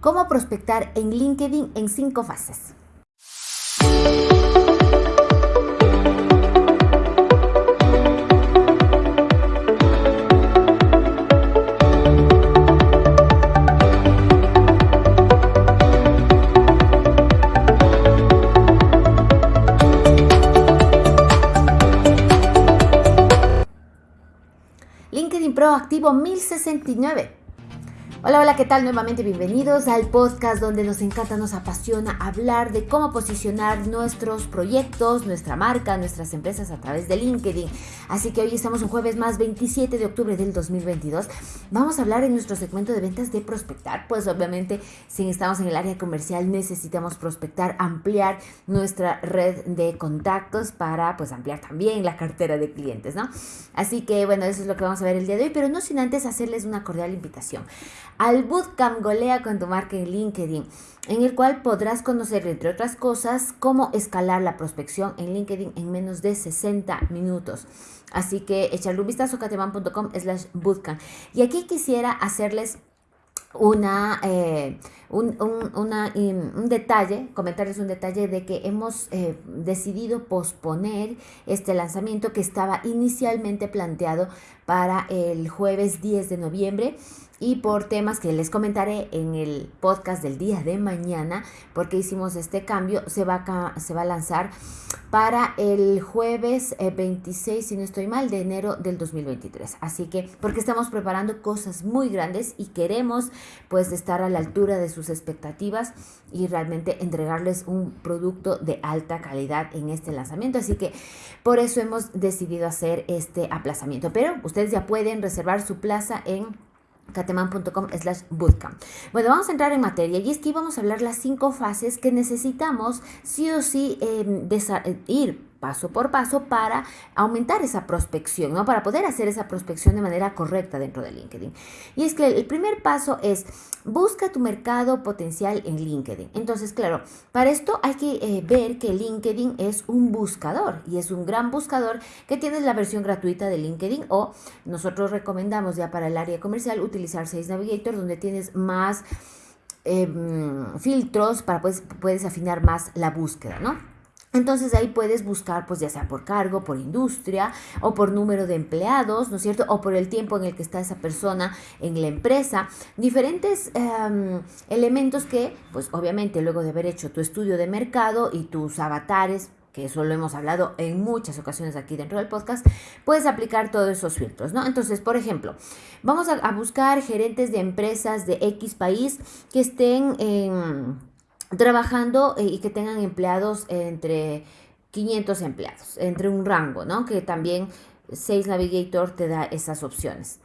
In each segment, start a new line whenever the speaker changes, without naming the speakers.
cómo prospectar en LinkedIn en cinco fases. LinkedIn Pro activo 1069. Hola, hola, ¿qué tal? Nuevamente bienvenidos al podcast donde nos encanta, nos apasiona hablar de cómo posicionar nuestros proyectos, nuestra marca, nuestras empresas a través de LinkedIn. Así que hoy estamos un jueves más 27 de octubre del 2022. Vamos a hablar en nuestro segmento de ventas de prospectar. Pues obviamente si estamos en el área comercial necesitamos prospectar, ampliar nuestra red de contactos para pues ampliar también la cartera de clientes, ¿no? Así que bueno, eso es lo que vamos a ver el día de hoy, pero no sin antes hacerles una cordial invitación al Bootcamp Golea con tu marca en LinkedIn, en el cual podrás conocer, entre otras cosas, cómo escalar la prospección en LinkedIn en menos de 60 minutos. Así que echarle un vistazo a cateman.com slash bootcamp. Y aquí quisiera hacerles una, eh, un, un, detalle, comentarles un detalle de que hemos eh, decidido posponer este lanzamiento que estaba inicialmente planteado para el jueves 10 de noviembre y por temas que les comentaré en el podcast del día de mañana, porque hicimos este cambio, se va a, se va a lanzar para el jueves 26, eh, si no estoy mal, de enero del 2023. Así que, porque estamos preparando cosas muy grandes y queremos pues estar a la altura de sus expectativas y realmente entregarles un producto de alta calidad en este lanzamiento. Así que por eso hemos decidido hacer este aplazamiento. Pero ustedes ya pueden reservar su plaza en cateman.com slash bootcamp. Bueno, vamos a entrar en materia y es que vamos a hablar las cinco fases que necesitamos sí o sí em, ir paso por paso para aumentar esa prospección, ¿no? Para poder hacer esa prospección de manera correcta dentro de LinkedIn. Y es que el primer paso es busca tu mercado potencial en LinkedIn. Entonces, claro, para esto hay que eh, ver que LinkedIn es un buscador y es un gran buscador que tienes la versión gratuita de LinkedIn o nosotros recomendamos ya para el área comercial utilizar Sales Navigator donde tienes más em, filtros para pues puedes afinar más la búsqueda, ¿no? Entonces ahí puedes buscar, pues ya sea por cargo, por industria o por número de empleados, ¿no es cierto? O por el tiempo en el que está esa persona en la empresa. Diferentes em, elementos que, pues obviamente luego de haber hecho tu estudio de mercado y tus avatares, que eso lo hemos hablado en muchas ocasiones aquí dentro del podcast, puedes aplicar todos esos filtros, ¿no? Entonces, por ejemplo, vamos a, a buscar gerentes de empresas de X país que estén en trabajando eh, y que tengan empleados entre 500 empleados, entre un rango, ¿no? Que también Sales Navigator te da esas opciones.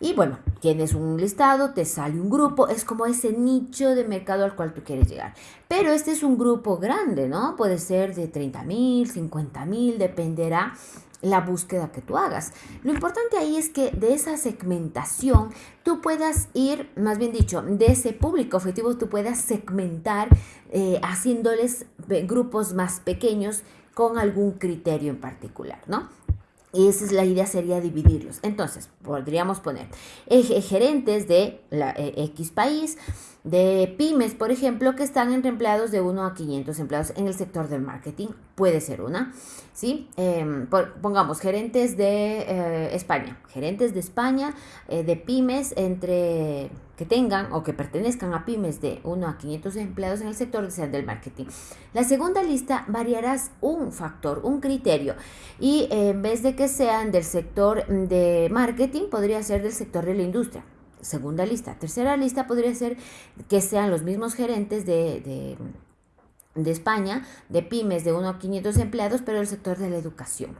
Y bueno, tienes un listado, te sale un grupo, es como ese nicho de mercado al cual tú quieres llegar. Pero este es un grupo grande, ¿no? Puede ser de 30 mil, 50 mil, dependerá la búsqueda que tú hagas. Lo importante ahí es que de esa segmentación tú puedas ir, más bien dicho, de ese público objetivo tú puedas segmentar eh, haciéndoles grupos más pequeños con algún criterio en particular, ¿no? Y esa es la idea, sería dividirlos. Entonces, podríamos poner gerentes de la, eh, X país, de pymes, por ejemplo, que están entre empleados de 1 a 500 empleados en el sector del marketing. Puede ser una, ¿sí? Em, pongamos gerentes de eh, España, gerentes de España, eh, de pymes entre que tengan o que pertenezcan a pymes de 1 a 500 empleados en el sector del marketing. La segunda lista variarás un factor, un criterio y en vez de que sean del sector de marketing, podría ser del sector de la industria segunda lista. Tercera lista podría ser que sean los mismos gerentes de, de, España, de pymes de 1 a 500 empleados, pero del sector de la educación.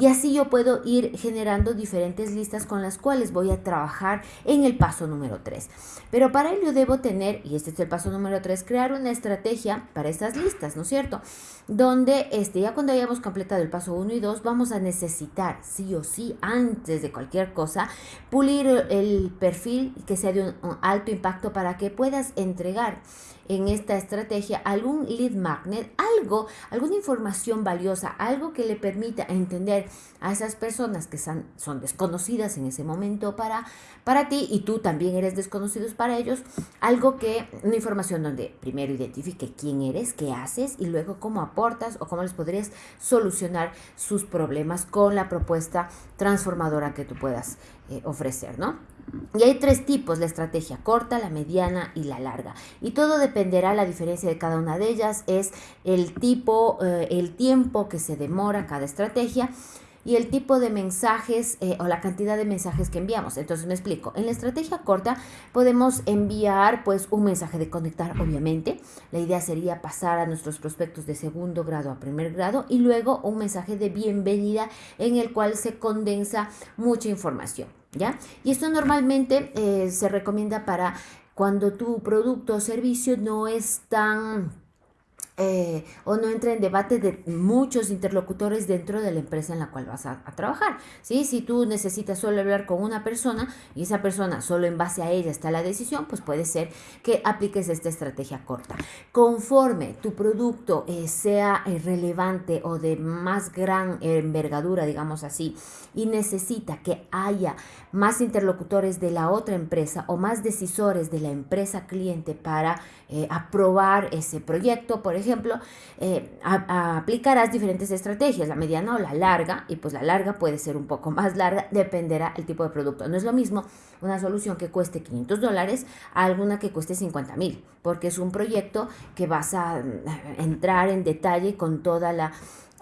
Y así yo puedo ir generando diferentes listas con las cuales voy a trabajar en el paso número 3. Pero para ello debo tener, y este es el paso número 3, crear una estrategia para estas listas, ¿no es cierto? Donde este, ya cuando hayamos completado el paso 1 y 2, vamos a necesitar, sí o sí, antes de cualquier cosa, pulir el perfil que sea de un alto impacto para que puedas entregar en esta estrategia algún lead magnet, algo, alguna información valiosa, algo que le permita entender a esas personas que son, son desconocidas en ese momento para, para ti y tú también eres desconocido para ellos, algo que, una información donde primero identifique quién eres, qué haces y luego cómo aportas o cómo les podrías solucionar sus problemas con la propuesta transformadora que tú puedas eh, ofrecer, ¿no? Y hay tres tipos, la estrategia corta, la mediana y la larga. Y todo dependerá, la diferencia de cada una de ellas es el tipo, eh, el tiempo que se demora cada estrategia y el tipo de mensajes eh, o la cantidad de mensajes que enviamos. Entonces me explico. En la estrategia corta podemos enviar pues un mensaje de conectar, obviamente. La idea sería pasar a nuestros prospectos de segundo grado a primer grado y luego un mensaje de bienvenida en el cual se condensa mucha información. ¿Ya? Y esto normalmente eh, se recomienda para cuando tu producto o servicio no es tan eh, o no entra en debate de muchos interlocutores dentro de la empresa en la cual vas a, trabajar. ¿sí? Si tú necesitas solo hablar con una persona y esa persona solo en base a ella está la decisión, pues puede ser que apliques esta estrategia corta. Conforme tu producto eh, sea eh, relevante o de más gran envergadura, digamos así, y necesita que haya más interlocutores de la otra empresa o más decisores de la empresa cliente para aprobar ese proyecto, por ejemplo, ejemplo, eh, aplicarás diferentes estrategias, la mediana o la larga, y pues la larga puede ser un poco más larga, dependerá el tipo de producto. No es lo mismo una solución que cueste 500 dólares a alguna que cueste 50 mil, porque es un proyecto que vas a eh, entrar en detalle con toda la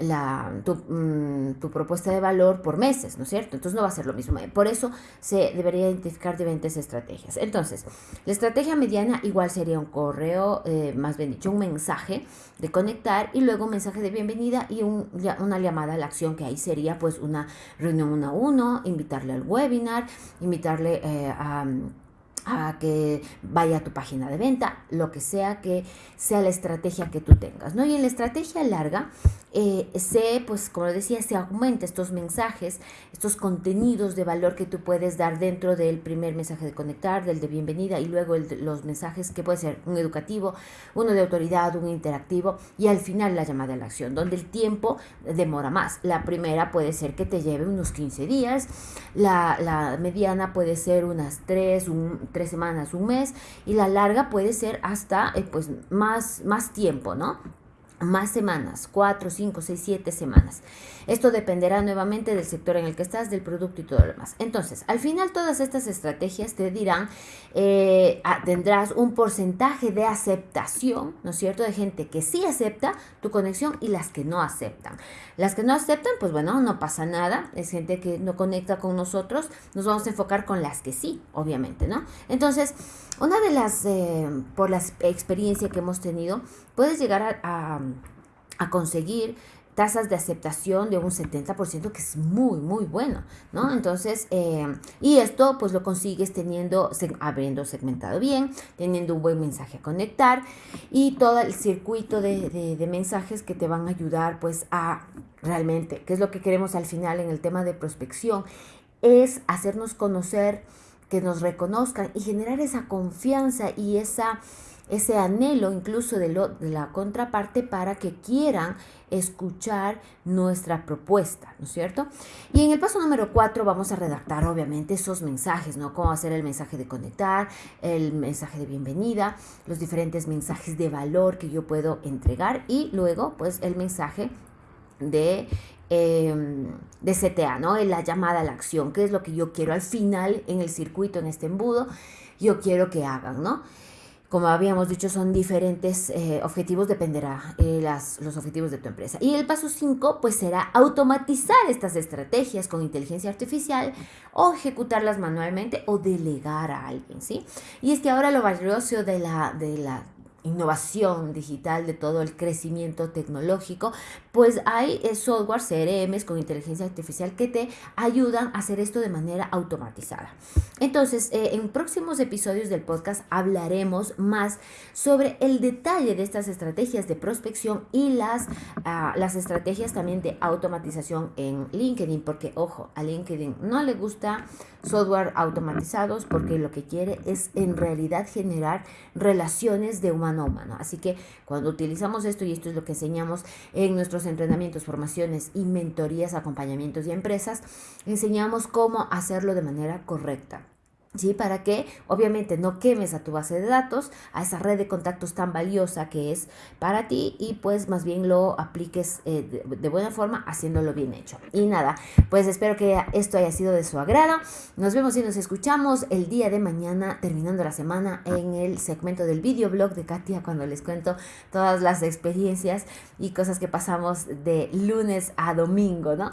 la, mm, tu, propuesta de valor por meses, ¿no es cierto? Entonces no va a ser lo mismo. Por eso se debería identificar diferentes estrategias. Entonces, la estrategia mediana igual sería un correo, eh, más bien dicho, un mensaje de conectar y luego un mensaje de bienvenida y un, una llamada a la acción que ahí sería pues una reunión uno a uno, invitarle al webinar, invitarle eh, a a que vaya a tu página de venta, lo que sea que sea la estrategia que tú tengas, ¿no? Y en la estrategia larga, eh, se, pues como decía, se aumenta estos mensajes, estos contenidos de valor que tú puedes dar dentro del primer mensaje de conectar, del de bienvenida y luego los mensajes que puede ser un educativo, uno de autoridad, un interactivo y al final la llamada a la acción, donde el tiempo demora más. La primera puede ser que te lleve unos 15 días, la, la mediana puede ser unas 3, un, tres semanas, un mes y la larga puede ser hasta eh, pues más, más tiempo, ¿no? Más semanas, cuatro, cinco, seis, siete semanas. Esto dependerá nuevamente del sector en el que estás, del producto y todo lo demás. Entonces, al final todas estas estrategias te dirán, eh, tendrás un porcentaje de aceptación, ¿no es cierto?, de gente que sí acepta tu conexión y las que no aceptan. Las que no aceptan, pues bueno, no pasa nada, es gente que no conecta con nosotros, nos vamos a enfocar con las que sí, obviamente, ¿no? Entonces, una de las, eh, por la experiencia que hemos tenido, puedes llegar a, conseguir tasas de aceptación de un 70%, que es muy, muy bueno, ¿no? Entonces, eh, y esto pues lo consigues teniendo, habiendo segmentado bien, teniendo un buen mensaje a conectar y todo el circuito de, de, de mensajes que te van a ayudar pues a realmente, que es lo que queremos al final en el tema de prospección, es hacernos conocer que nos reconozcan y generar esa confianza y esa, ese anhelo incluso de, la contraparte para que quieran escuchar nuestra propuesta, ¿no es cierto? Y en el paso número cuatro vamos a redactar obviamente esos mensajes, ¿no? Cómo hacer el mensaje de conectar, el mensaje de bienvenida, los diferentes mensajes de valor que yo puedo entregar y luego pues el mensaje de Em, de CTA, ¿no? La llamada a la acción, que es lo que yo quiero al final en el circuito, en este embudo, yo quiero que hagan, ¿no? Como habíamos dicho, son diferentes eh, objetivos, dependerá eh, las, los objetivos de tu empresa. Y el paso 5, pues será automatizar estas estrategias con inteligencia artificial o ejecutarlas manualmente o delegar a alguien, ¿sí? Y es que ahora lo valioso de la, de la innovación digital, de todo el crecimiento tecnológico, pues hay eh, software CRMs con inteligencia artificial que te ayudan a hacer esto de manera automatizada. Entonces, eh, en próximos episodios del podcast hablaremos más sobre el detalle de estas estrategias de prospección y las, ah, las estrategias también de automatización en LinkedIn, porque ojo, a LinkedIn no le gusta software automatizados porque lo que quiere es en realidad generar relaciones de humano a humano. Así que cuando utilizamos esto, y esto es lo que enseñamos en nuestros entrenamientos, formaciones y mentorías, acompañamientos y empresas, enseñamos cómo hacerlo de manera correcta. ¿Sí? Para que obviamente no quemes a tu base de datos, a esa red de contactos tan valiosa que es para ti y pues más bien lo apliques eh, de, buena forma haciéndolo bien hecho. Y nada, pues espero que esto haya sido de su agrado. Nos vemos y nos escuchamos el día de mañana terminando la semana en el segmento del videoblog de Katia cuando les cuento todas las experiencias y cosas que pasamos de lunes a domingo, ¿no?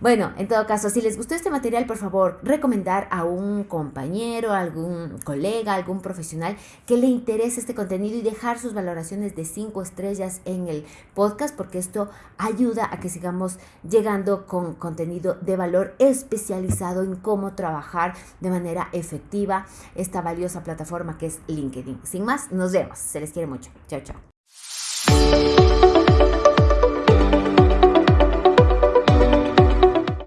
Bueno, en todo caso, si les gustó este material, por favor, recomendar a un compañero algún colega, algún profesional que le interese este contenido y dejar sus valoraciones de 5 estrellas en el podcast porque esto ayuda a que sigamos llegando con contenido de valor especializado en cómo trabajar de manera efectiva esta valiosa plataforma que es LinkedIn. Sin más, nos vemos. Se les quiere mucho. Chao, chao.